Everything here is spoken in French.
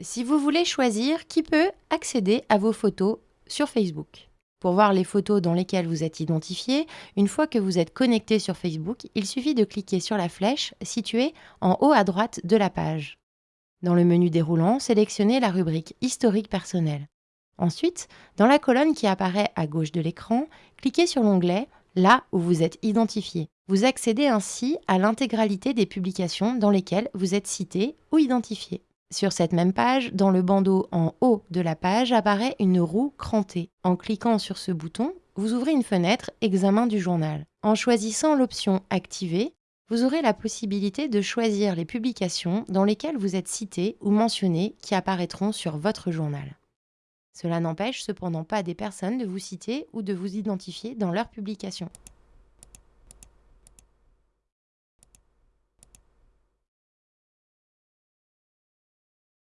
Si vous voulez choisir qui peut accéder à vos photos sur Facebook? Pour voir les photos dans lesquelles vous êtes identifié, une fois que vous êtes connecté sur Facebook, il suffit de cliquer sur la flèche située en haut à droite de la page. Dans le menu déroulant, sélectionnez la rubrique Historique personnel. Ensuite, dans la colonne qui apparaît à gauche de l'écran, cliquez sur l'onglet Là où vous êtes identifié. Vous accédez ainsi à l'intégralité des publications dans lesquelles vous êtes cité ou identifié. Sur cette même page, dans le bandeau en haut de la page apparaît une roue crantée. En cliquant sur ce bouton, vous ouvrez une fenêtre Examen du journal. En choisissant l'option Activer, vous aurez la possibilité de choisir les publications dans lesquelles vous êtes cité ou mentionné qui apparaîtront sur votre journal. Cela n'empêche cependant pas des personnes de vous citer ou de vous identifier dans leurs publications.